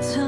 曾。